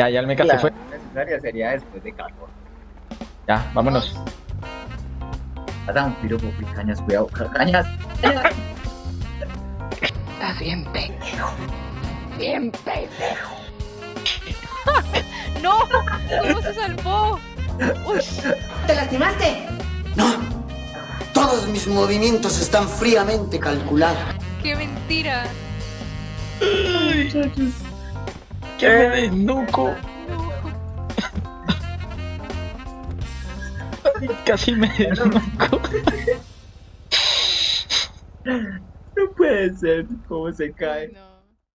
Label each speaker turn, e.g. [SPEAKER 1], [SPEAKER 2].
[SPEAKER 1] Ya, ya el mecha se fue.
[SPEAKER 2] necesaria sería después de calor.
[SPEAKER 1] Ya, vámonos.
[SPEAKER 2] Haz un piropo, uy, cañas, cuidado, ca- cañas. cañas.
[SPEAKER 3] Estás bien pendejo. Bien pendejo.
[SPEAKER 4] ¡No! ¿Cómo se salvó? Uy,
[SPEAKER 5] ¿Te lastimaste?
[SPEAKER 6] No. Todos mis movimientos están fríamente calculados.
[SPEAKER 4] qué mentira.
[SPEAKER 1] ¡Que me desnuco!
[SPEAKER 4] No.
[SPEAKER 1] Casi me desnuco.
[SPEAKER 2] No puede ser, cómo se cae.
[SPEAKER 4] No.